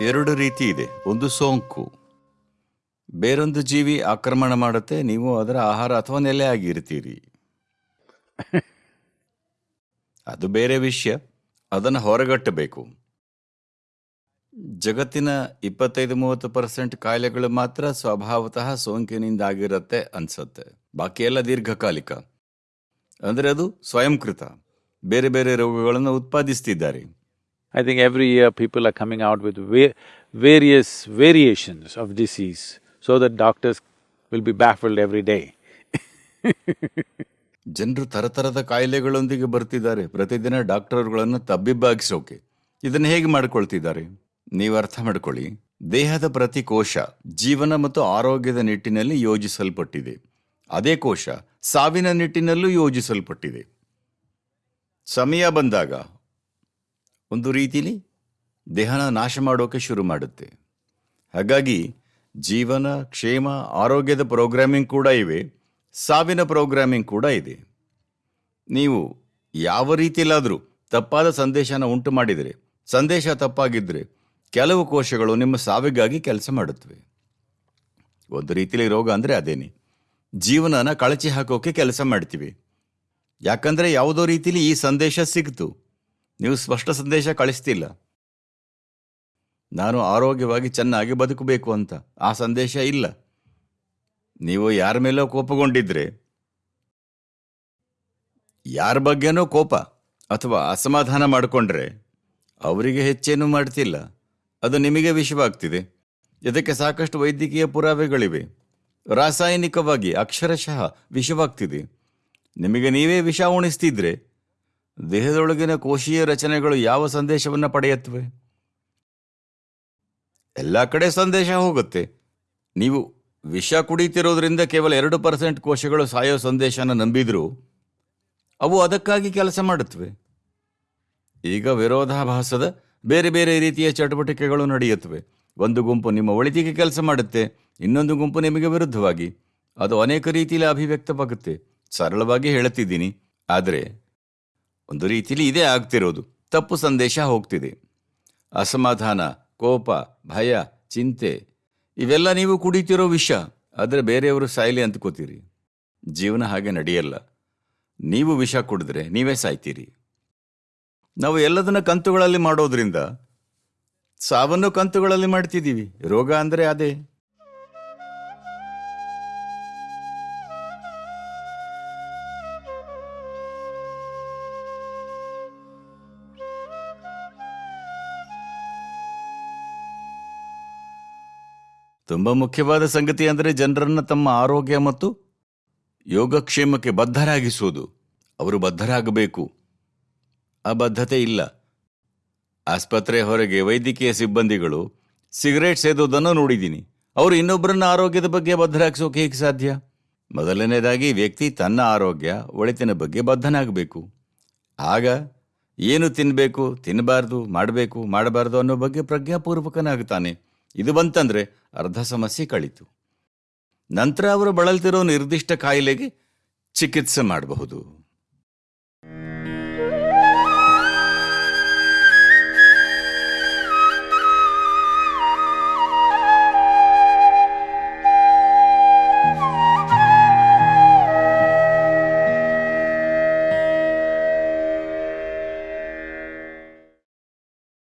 ಎರಡು ರೀತಿ ಇದೆ. ಒಂದು ಸೋಂಕು. ಬೇರೊಂದು ಜೀವಿ ಆಕ್ರಮಣ ಮಾಡುತ್ತೆ. ನೀವು ಅದರ ಆಹಾರ ಅಥವಾ ನೆಲೆ ಆಗಿರ್ತೀರಿ ಅದು ಬೇರೆ ವಿಷಯ. ಅದನ್ನು ಹೊರಗಟ್ಟಬೇಕು. ಜಗತ್ತಿನ ಇಪ್ಪತ್ತೈದು ಮೂವತ್ತು ಪರ್ಸೆಂಟ್ ಕಾಯಿಲೆಗಳು ಮಾತ್ರ ಸ್ವಭಾವತಃ ಸೋಂಕಿನಿಂದಾಗಿರುತ್ತೆ ಅನ್ಸತ್ತೆ. ಬಾಕಿ ಎಲ್ಲ ದೀರ್ಘಕಾಲಿಕ. ಅಂದರೆ ಅದು ಸ್ವಯಂಕೃತ. ಬೇರೆ ಬೇರೆ ರೋಗಗಳನ್ನು ಉತ್ಪಾದಿಸ್ತಿದ್ದಾರೆ. I think every year people are coming out with va- various variations of disease so that doctors will be baffled every day. ಜನರು ತರತರದ ಕಾಯಿಲೆಗಳೊಂದಿಗೆ ಬರ್ತಿದ್ದಾರೆ. ಪ್ರತಿದಿನ ಡಾಕ್ಟರ್ಗಳನ್ನು ತಬ್ಬಿಬ್ಬಾಗಿಸೋಕೆ. ಇದನ್ನು ಹೇಗೆ ಮಾಡ್ಕೊಳ್ತಿದ್ದಾರೆ? ನೀವು ಅರ್ಥ ಮಾಡ್ಕೊಳ್ಳಿ. ದೇಹದ ಪ್ರತಿ ಕೋಶ ಜೀವನ ಮತ್ತು ಆರೋಗ್ಯದ ನಿಟ್ಟಿನಲ್ಲಿ ಯೋಜಿಸಲ್ಪಟ್ಟಿದೆ. ಅದೇ ಕೋಶ ಸಾವಿನ ನಿಟ್ಟಿನಲ್ಲೂ ಯೋಜಿಸಲ್ಪಟ್ಟಿದೆ. ಸಮಯ ಬಂದಾಗ ಒಂದು ರೀತಿಲಿ ದೇಹನ ನಾಶ ಮಾಡೋಕೆ ಶುರು ಮಾಡುತ್ತೆ. ಹಾಗಾಗಿ ಜೀವನ, ಕ್ಷೇಮ, ಆರೋಗ್ಯದ ಪ್ರೋಗ್ರಾಮಿಂಗ್ ಕೂಡ ಇವೆ, ಸಾವಿನ ಪ್ರೋಗ್ರಾಮಿಂಗ್ ಕೂಡ ಇದೆ. ನೀವು ಯಾವ ರೀತಿಯಲ್ಲಾದರೂ ತಪ್ಪಾದ ಸಂದೇಶನ ಉಂಟು ಮಾಡಿದರೆ, ಸಂದೇಶ ತಪ್ಪಾಗಿದ್ದರೆ ಕೆಲವು ಕೋಶಗಳು ನಿಮ್ಮ ಸಾವಿಗಾಗಿ ಕೆಲಸ ಮಾಡುತ್ತವೆ. ಒಂದು ರೀತಿಯಲ್ಲಿ ರೋಗ ಅಂದರೆ ಅದೇನೆ. ಜೀವನನ ಕಳಚಿ ಹಾಕೋಕೆ ಕೆಲಸ ಮಾಡ್ತೀವಿ. ಯಾಕಂದರೆ ಯಾವುದೋ ರೀತಿಲಿ ಈ ಸಂದೇಶ ಸಿಕ್ತು. ನೀವು ಸ್ಪಷ್ಟ ಸಂದೇಶ ಕಳಿಸ್ತಿಲ್ಲ. ನಾನು ಆರೋಗ್ಯವಾಗಿ ಚೆನ್ನಾಗಿ ಬದುಕಬೇಕು ಅಂತ. ಆ ಸಂದೇಶ ಇಲ್ಲ. ನೀವು ಯಾರ ಮೇಲೋ ಕೋಪಗೊಂಡಿದ್ರೆ, ಯಾರ ಬಗ್ಗೆನೋ ಕೋಪ ಅಥವಾ ಅಸಮಾಧಾನ ಮಾಡಿಕೊಂಡ್ರೆ ಅವರಿಗೆ ಹೆಚ್ಚೇನೂ ಮಾಡ್ತಿಲ್ಲ. ಅದು ನಿಮಗೆ ವಿಷವಾಗ್ತಿದೆ. ಇದಕ್ಕೆ ಸಾಕಷ್ಟು ವೈದ್ಯಕೀಯ ಪುರಾವೆಗಳಿವೆ. ರಾಸಾಯನಿಕವಾಗಿ ಅಕ್ಷರಶಃ ವಿಷವಾಗ್ತಿದೆ. ನಿಮಗೆ ನೀವೇ ವಿಷ ಉಣಿಸ್ತಿದ್ರೆ ದೇಹದೊಳಗಿನ ಕೋಶೀಯ ರಚನೆಗಳು ಯಾವ ಸಂದೇಶವನ್ನು ಪಡೆಯುತ್ತವೆ ಎಲ್ಲ ಕಡೆ ಸಂದೇಶ ಹೋಗುತ್ತೆ. ನೀವು ವಿಷ ಕುಡಿತಿರೋದ್ರಿಂದ ಕೇವಲ ಎರಡು ಪರ್ಸೆಂಟ್ ಕೋಶಗಳು ಸಾಯೋ ಸಂದೇಶನ ನಂಬಿದ್ರು, ಅವು ಅದಕ್ಕಾಗಿ ಕೆಲಸ ಮಾಡುತ್ತವೆ ಈಗ ವಿರೋಧಾಭಾಸದ ಬೇರೆ ಬೇರೆ ರೀತಿಯ ಚಟುವಟಿಕೆಗಳು ನಡೆಯುತ್ತವೆ ಒಂದು ಗುಂಪು ನಿಮ್ಮ ಒಳಿತಿಗೆ ಕೆಲಸ ಮಾಡುತ್ತೆ, ಇನ್ನೊಂದು ಗುಂಪು ನಿಮಗೆ ವಿರುದ್ಧವಾಗಿ. ಅದು ಅನೇಕ ರೀತಿಯಲ್ಲಿ ಅಭಿವ್ಯಕ್ತವಾಗುತ್ತೆ. ಸರಳವಾಗಿ ಹೇಳುತ್ತಿದ್ದೀನಿ. ಆದರೆ ಒಂದು ರೀತಿಯಲ್ಲಿ ಇದೇ ಆಗ್ತಿರೋದು. ತಪ್ಪು ಸಂದೇಶ ಹೋಗ್ತಿದೆ. ಅಸಮಾಧಾನ, ಕೋಪ, ಭಯ, ಚಿಂತೆ, ಇವೆಲ್ಲ ನೀವು ಕುಡಿತಿರೋ ವಿಷ. ಆದರೆ ಬೇರೆಯವರು ಸಾಯಲಿ ಅಂದ್ಕೋತೀರಿ ಜೀವನ ಹಾಗೆ ನಡೆಯಲ್ಲ. ನೀವು ವಿಷ ಕುಡಿದ್ರೆ ನೀವೇ ಸಾಯ್ತೀರಿ. ನಾವು ಎಲ್ಲದನ್ನ ಕಂತುಗಳಲ್ಲಿ ಮಾಡೋದ್ರಿಂದ, ಸಾವನ್ನು ಕಂತುಗಳಲ್ಲಿ ಮಾಡ್ತಿದ್ದೀವಿ. ರೋಗ ಅಂದರೆ ಅದೇ. ತುಂಬಾ ಮುಖ್ಯವಾದ ಸಂಗತಿ ಅಂದರೆ ಜನರನ್ನ ತಮ್ಮ ಆರೋಗ್ಯ ಮತ್ತು ಯೋಗಕ್ಷೇಮಕ್ಕೆ ಬದ್ಧರಾಗಿಸುವುದು. ಅವರು ಬದ್ಧರಾಗಬೇಕು. ಆ ಬದ್ಧತೆ ಇಲ್ಲ. ಆಸ್ಪತ್ರೆ ಹೊರಗೆ ವೈದ್ಯಕೀಯ ಸಿಬ್ಬಂದಿಗಳು ಸಿಗರೇಟ್ ಸೇದೋದನ್ನು ನೋಡಿದ್ದೀನಿ. ಅವರು ಇನ್ನೊಬ್ಬರನ್ನ ಆರೋಗ್ಯದ ಬಗ್ಗೆ ಬದ್ಧರಾಗಿಸೋಕೆ ಹೇಗೆ ಸಾಧ್ಯ? ಮೊದಲನೇದಾಗಿ ವ್ಯಕ್ತಿ ತನ್ನ ಆರೋಗ್ಯ, ಒಳಿತಿನ ಬಗ್ಗೆ ಬದ್ಧನಾಗಬೇಕು. ಆಗ ಏನು ತಿನ್ನಬೇಕು ತಿನ್ನಬಾರ್ದು, ಮಾಡಬೇಕು, ಮಾಡಬಾರ್ದು ಅನ್ನೋ ಬಗ್ಗೆ ಪ್ರಜ್ಞಾಪೂರ್ವಕನಾಗುತ್ತಾನೆ. ಇದು ಬಂತಂದ್ರೆ ಅರ್ಧ ಸಮಸ್ಯೆ ಕಳಿತು. ನಂತರ ಅವರು ಬಳಲ್ತಿರೋ ನಿರ್ದಿಷ್ಟ ಕಾಯಿಲೆಗೆ ಚಿಕಿತ್ಸೆ ಮಾಡಬಹುದು.